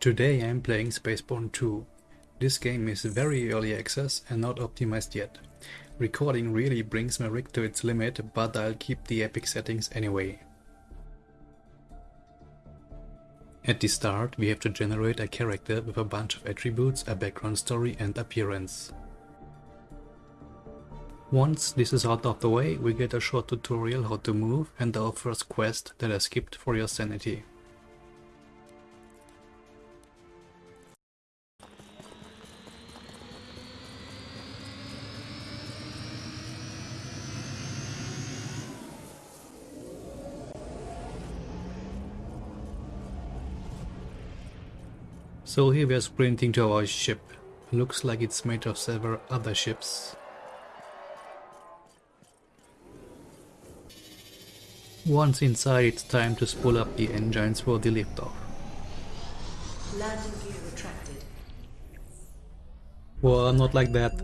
Today I'm playing Spaceborne 2. This game is very early access and not optimized yet. Recording really brings my rig to its limit, but I'll keep the epic settings anyway. At the start we have to generate a character with a bunch of attributes, a background story and appearance. Once this is out of the way, we get a short tutorial how to move and our first quest that I skipped for your sanity. So here we are sprinting to our ship. Looks like it's made of several other ships. Once inside, it's time to spool up the engines for the liftoff. Landing gear retracted. Well, not like that.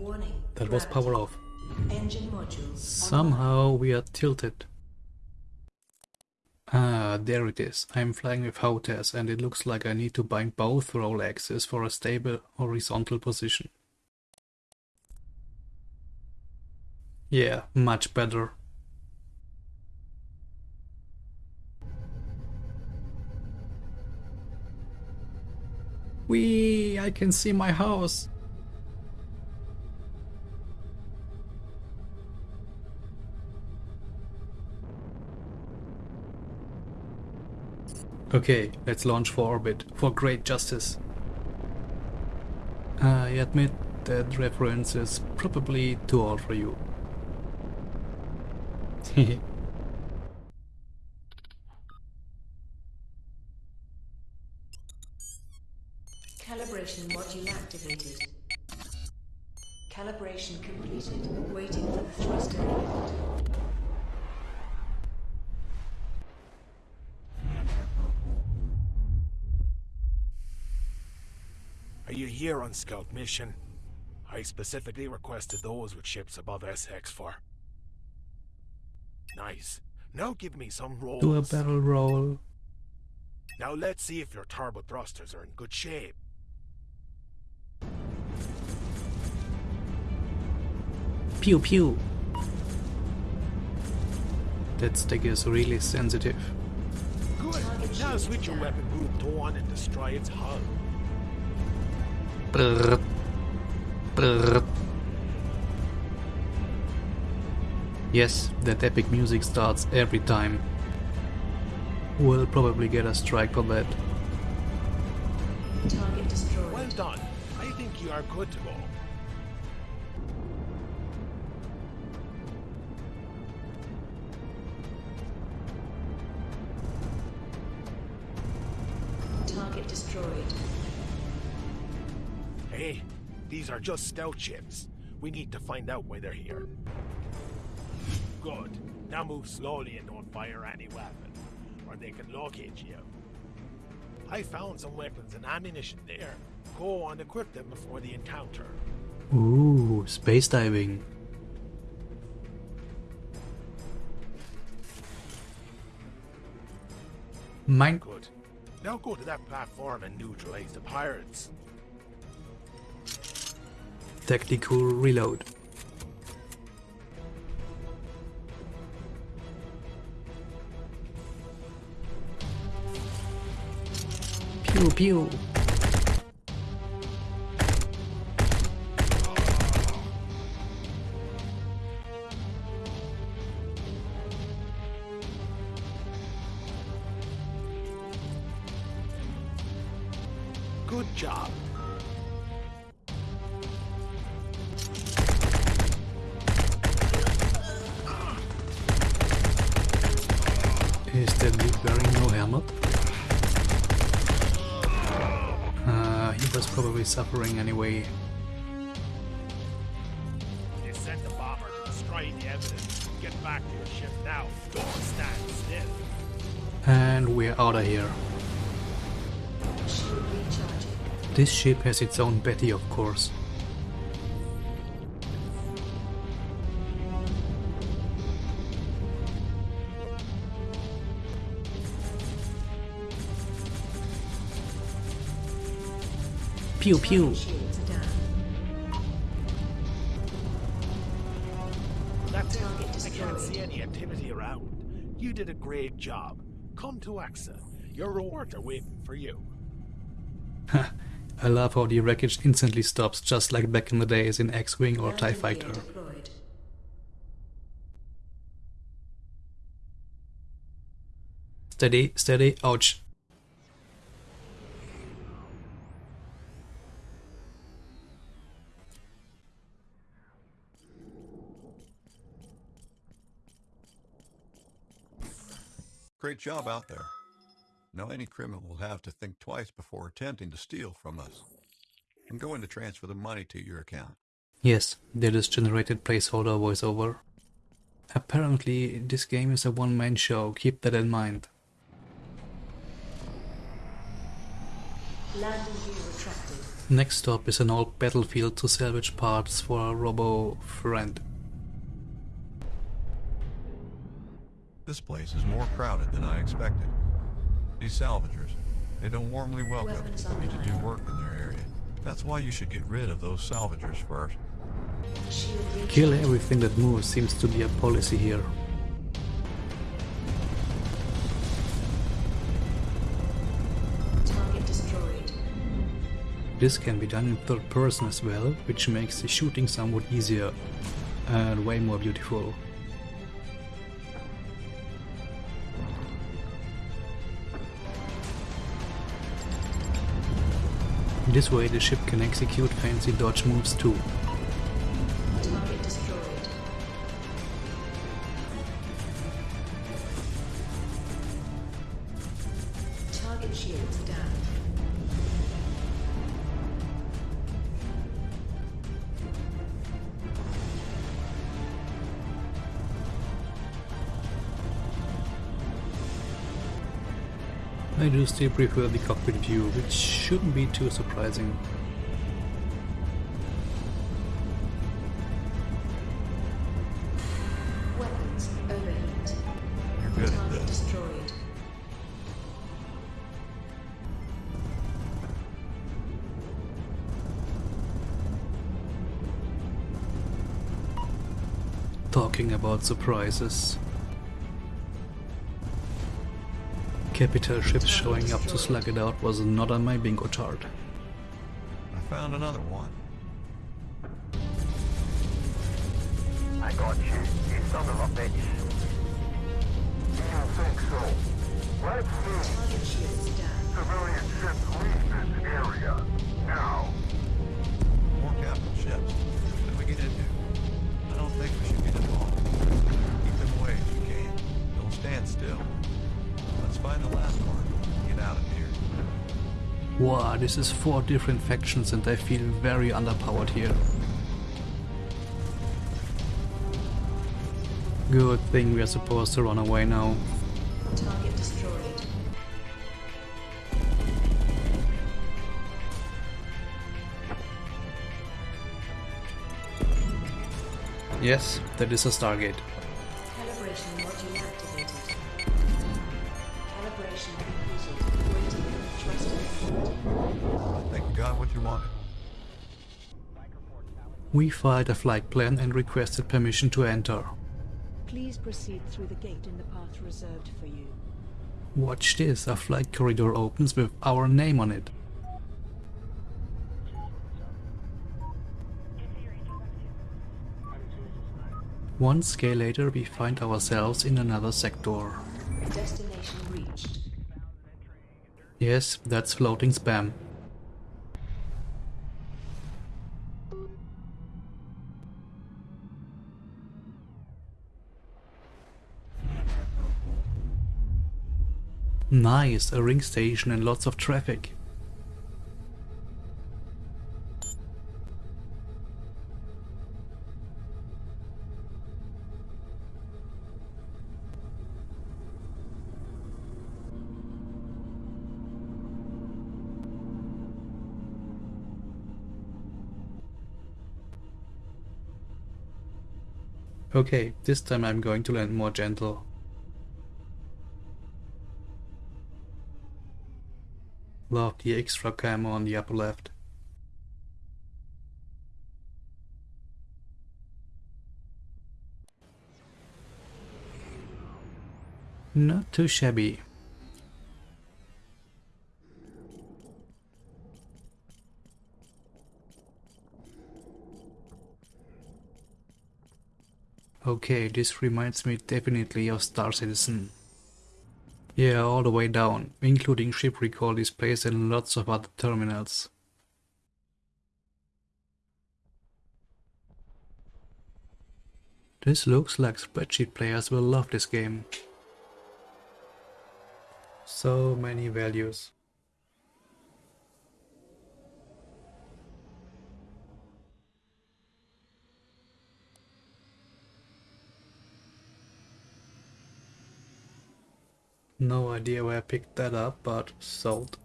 That was power off. Engine modules. Somehow we are tilted. Ah, there it is. I'm flying with HOTAS and it looks like I need to bind both roll axes for a stable horizontal position. Yeah, much better. Whee! I can see my house! Okay, let's launch for orbit, for great justice. I admit that reference is probably too old for you. Calibration module activated. Calibration completed. Waiting for the thruster Are you here on scout mission? I specifically requested those with ships above SX4. Nice. Now give me some rolls. Do a barrel roll. Now let's see if your turbo thrusters are in good shape. Pew pew. That stick is really sensitive. Good. Now switch your weapon group to one and destroy its hull. Brrrt. Brrrt. Yes, that epic music starts every time. We'll probably get a strike for that. Target destroyed. Well done. I think you are good to go. Are just scout ships. We need to find out why they're here. Good. Now move slowly and don't fire any weapon, or they can locate you. I found some weapons and ammunition there. Go and equip them before the encounter. Ooh, space diving. Mine. Good. Now go to that platform and neutralize the pirates. Tactical reload. Pew pew. Probably suffering anyway. They sent the bomber to destroy the evidence. Get back to your ship now. Don't stand still. And we're out of here. This ship has its own Betty, of course. Pew pew. Shields down. That's. Target I can't destroyed. see any activity around. You did a great job. Come to AXA. Your rewards are waiting for you. I love how the wreckage instantly stops, just like back in the days in X-Wing or TIE Landing gear Fighter. Steady, steady, ouch. Great job out there. Now any criminal will have to think twice before attempting to steal from us. I'm going to transfer the money to your account. Yes, that is generated placeholder voiceover. Apparently, this game is a one-man show, keep that in mind. Next stop is an old battlefield to salvage parts for a robo friend. This place is more crowded than I expected. These salvagers, they don't warmly welcome Weapons me to do work in their area. That's why you should get rid of those salvagers first. Kill everything that moves seems to be a policy here. Target destroyed. This can be done in third person as well, which makes the shooting somewhat easier and way more beautiful. This way the ship can execute fancy dodge moves too. Still prefer the cockpit view, which shouldn't be too surprising. Weapons overheat. You're good at this. destroyed. Talking about surprises. Capital ships showing up to slug it out was not on my bingo chart. I found another one. This is four different factions and I feel very underpowered here. Good thing we are supposed to run away now. Target destroyed. Yes, that is a Stargate. You what. We filed a flight plan and requested permission to enter. Please proceed through the gate in the path reserved for you. Watch this, a flight corridor opens with our name on it. One scale later we find ourselves in another sector. Destination reached. Yes, that's floating spam. Nice, a ring station and lots of traffic. Okay, this time I'm going to land more gentle. the extra camo on the upper left. Not too shabby. Okay, this reminds me definitely of Star Citizen. Yeah, all the way down, including ship recall displays and lots of other terminals. This looks like spreadsheet players will love this game. So many values. No idea where I picked that up, but sold.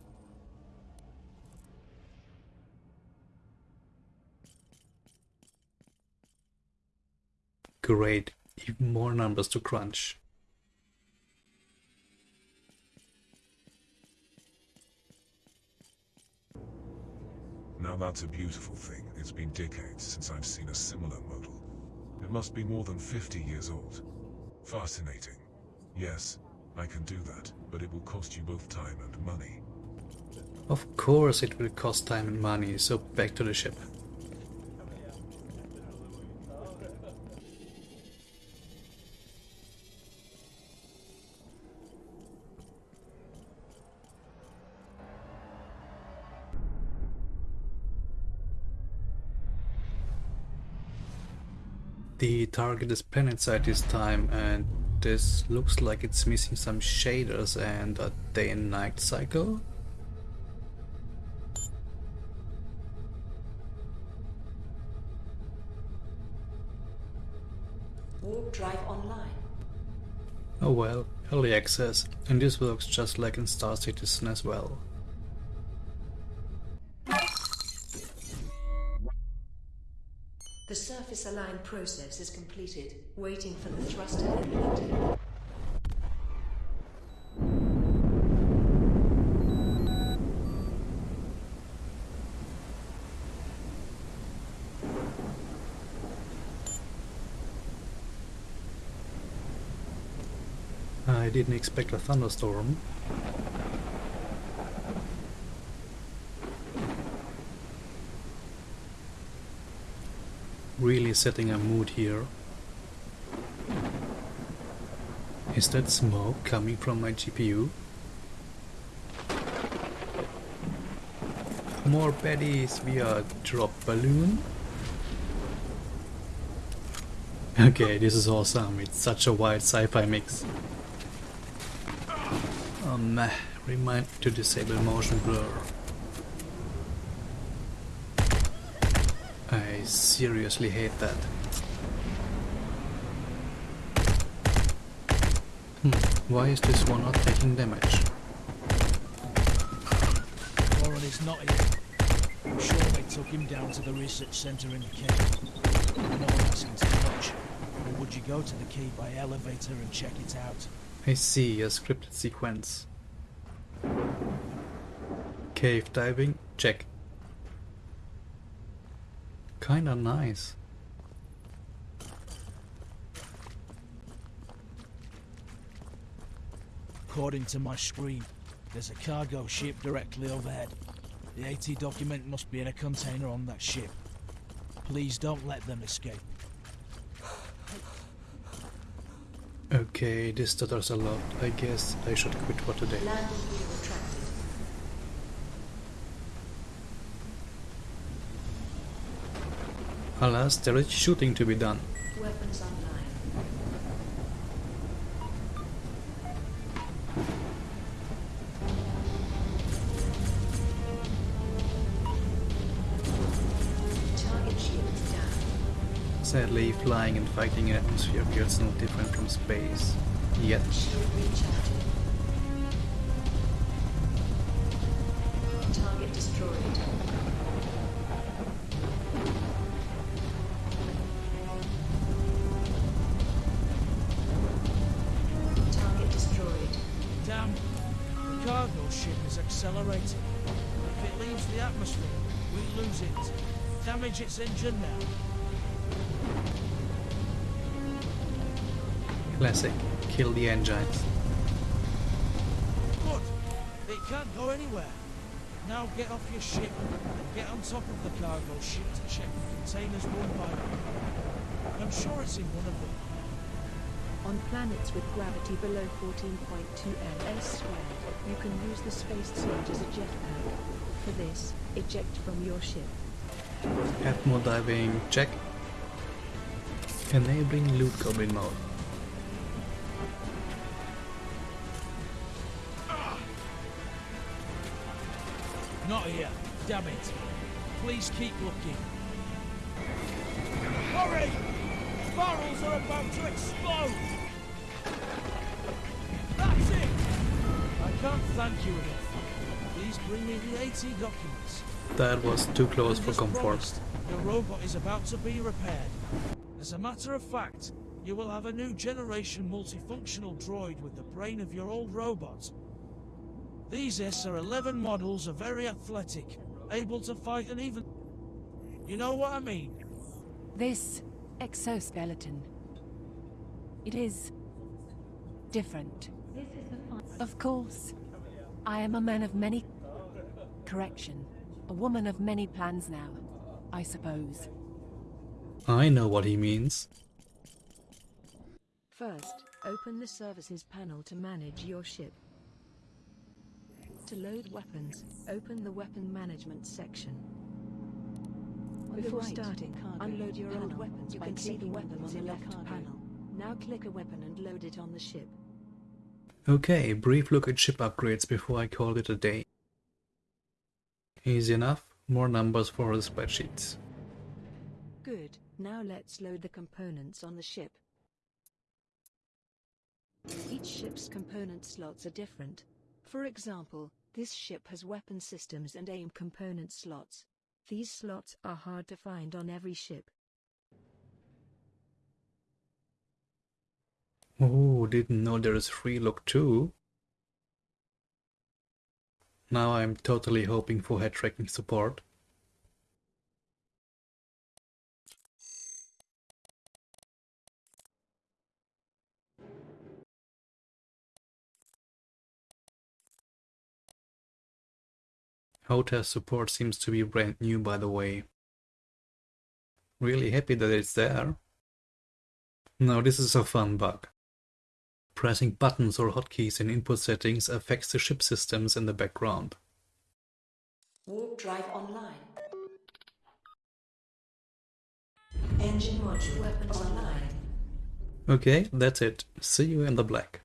Great, even more numbers to crunch. Now that's a beautiful thing. It's been decades since I've seen a similar model. It must be more than 50 years old. Fascinating. Yes, I can do that, but it will cost you both time and money. Of course it will cost time and money, so back to the ship. The target is planetside this time and this looks like it's missing some shaders and a day and night cycle. Warp drive online. Oh well, early access, and this works just like in Star Citizen as well. Align process is completed. Waiting for the thruster inlet. I didn't expect a thunderstorm. Really setting a mood here. Is that smoke coming from my GPU? More baddies via drop balloon? Okay, this is awesome. It's such a wild sci-fi mix. Um, remind to disable motion blur. I seriously hate that. Hmm, why is this one not taking damage? Warren is not here. I'm sure they took him down to the research centre in the cave. I'm asking too much. Or would you go to the key by elevator and check it out? I see a scripted sequence. Cave diving, check. Kinda nice. According to my screen, there's a cargo ship directly overhead. The AT document must be in a container on that ship. Please don't let them escape. Okay, this stutters a lot. I guess I should quit for today. Landing gear retracted. Alas, there is shooting to be done. Weapons online. Target shields down. Sadly, flying and fighting in atmosphere feels no different from space. Yet. It. Damage its engine now. Classic. Kill the engines. Good. They can't go anywhere. Now get off your ship and get on top of the cargo ship to check the containers one by one. I'm sure it's in one of them. On planets with gravity below 14.2 ms squared, you can use the space suit as a jetpack. For this, eject from your ship. Atmo diving check. Enabling loot goblin mode. Ah. Not here. Damn it. Please keep looking. Hurry! Barrels are about to explode! That's it! I can't thank you enough. Please bring me the AT documents. That was too close for comfort. promised, Your robot is about to be repaired. As a matter of fact, you will have a new generation multifunctional droid with the brain of your old robot. These SR-11 models are very athletic, able to fight and even... You know what I mean? This exoskeleton. It is different. Of course, I am a man of many. Correction. A woman of many plans now, I suppose. I know what he means. First, open the services panel to manage your ship. To load weapons, open the weapon management section. Before right, starting, cargo unload your old weapons You by can see clicking the on them on the in the left cargo. panel. Now click a weapon and load it on the ship. Okay, brief look at ship upgrades before I call it a day. Easy enough, more numbers for the spreadsheets. Good, now let's load the components on the ship. Each ship's component slots are different. For example, this ship has weapon systems and aim component slots. These slots are hard to find on every ship. Oh, didn't know there is free look too. Now I'm totally hoping for head tracking support. HOTAS support seems to be brand new by the way. Really happy that it's there. Now this is a fun bug. Pressing buttons or hotkeys in input settings affects the ship systems in the background. Warp drive online. Engine module weapons online. Okay, that's it. See you in the black.